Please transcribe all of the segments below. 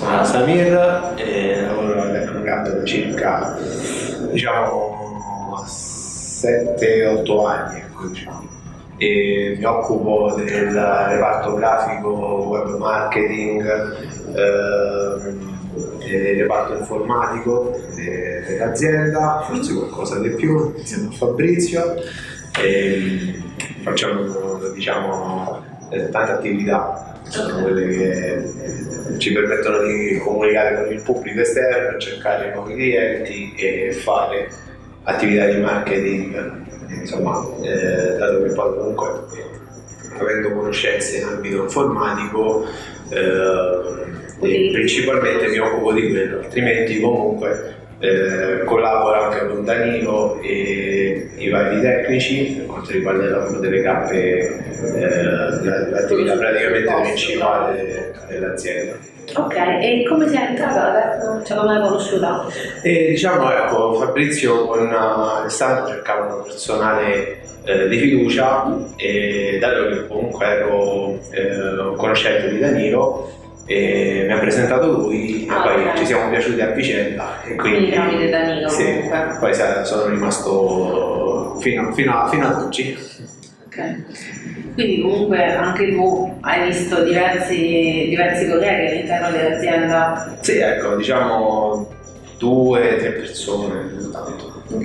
sono Samir e lavoro alla Tecnocamp da circa diciamo 7-8 anni. Ecco, diciamo. E mi occupo del reparto grafico, web marketing, ehm, del reparto informatico dell'azienda, forse qualcosa di più, insieme a Fabrizio. E facciamo diciamo, tante attività sono quelle che ci permettono di comunicare con il pubblico esterno, cercare nuovi clienti e fare attività di marketing, insomma, eh, dato che poi comunque avendo conoscenze in ambito informatico eh, principalmente mi occupo di quello, altrimenti comunque eh, collaboro Danilo e i vari tecnici per quanto riguarda il lavoro delle cappe, eh, l'attività praticamente principale dell'azienda. Ok, e come sei entrata? Cioè come l'hai conosciuta? E diciamo ecco, Fabrizio con Alessandro cercavano personale eh, di fiducia e dato che comunque ero eh, conoscente di Danilo e mi ha presentato lui Ah, e poi ok. ci siamo piaciuti a vicenda e quindi Quindi Danilo sì, comunque. poi sono rimasto fino, fino a- fino ad oggi. Ok. Quindi comunque anche tu hai visto diversi, diversi colleghi all'interno dell'azienda. Sì, ecco, diciamo due, tre persone, tanto. Ok.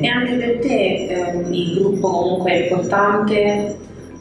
E anche per te ehm, il gruppo comunque è importante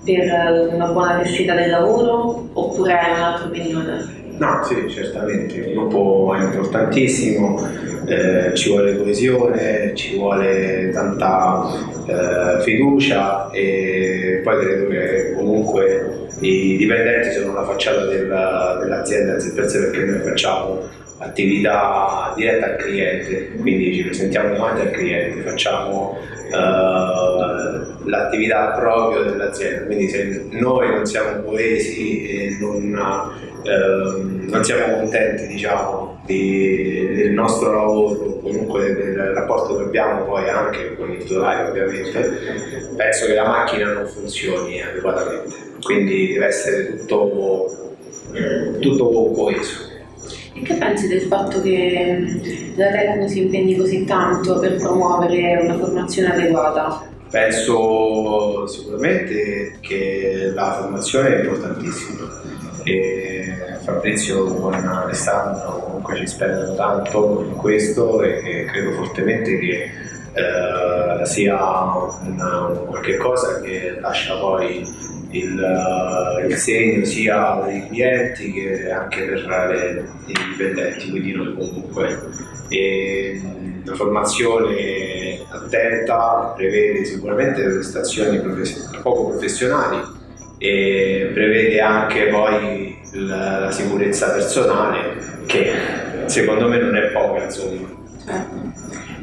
per una buona riuscita del lavoro oppure hai un'altra opinione? No, sì, certamente, il gruppo è importantissimo, eh, ci vuole coesione, ci vuole tanta eh, fiducia e poi credo che comunque i dipendenti sono la facciata della- dell'azienda, per sé perché noi facciamo attività diretta al cliente, quindi ci presentiamo davanti al cliente, facciamo eh, l'attività proprio dell'azienda, quindi se noi non siamo coesi e non, ehm, non siamo contenti diciamo, di- del nostro lavoro, comunque del rapporto che abbiamo poi anche con il titolare ovviamente, penso che la macchina non funzioni adeguatamente, quindi deve essere tutto, tutto coeso. E che pensi del fatto che la Tecno si impegni così tanto per promuovere una formazione adeguata? Penso sicuramente che la formazione è importantissima e Fabrizio con Alessandro comunque ci spendono tanto in questo e credo fortemente che eh, sia una, qualche cosa che lascia poi il, il segno sia per i clienti che anche per i dipendenti, quindi noi comunque. E, la formazione attenta prevede sicuramente prestazioni profes- poco professionali e prevede anche poi la, la sicurezza personale che secondo me non è poca insomma.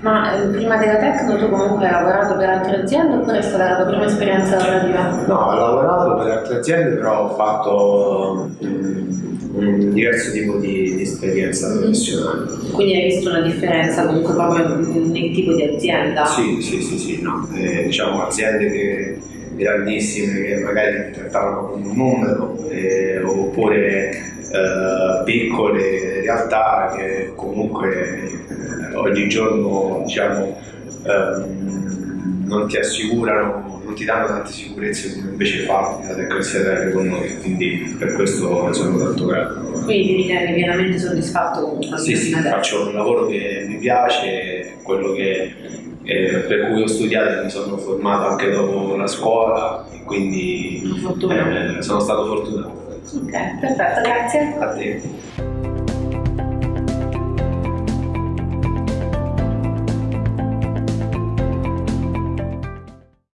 Ma eh, prima della Tecno tu comunque hai lavorato per altre aziende oppure è stata la tua prima esperienza lavorativa? No, ho lavorato per altre aziende però ho fatto mm, un diverso tipo di, di esperienza professionale. Quindi hai visto una differenza comunque proprio nel tipo di azienda? Sì, sì, sì, sì, no. Eh, diciamo aziende che, grandissime che magari trattavano come un numero eh, oppure eh, piccole realtà che comunque eh, oggigiorno diciamo ehm, non ti assicurano, non ti danno tante sicurezze come invece fa la tecnologia con noi, quindi per questo sono tanto grato. Quindi ti ritieni pienamente soddisfatto comunque Sì, sì, faccio un lavoro che mi piace, quello che, eh, per cui ho studiato e mi sono formato anche dopo la scuola, e quindi eh, sono stato fortunato. Ok, perfetto, grazie. A te.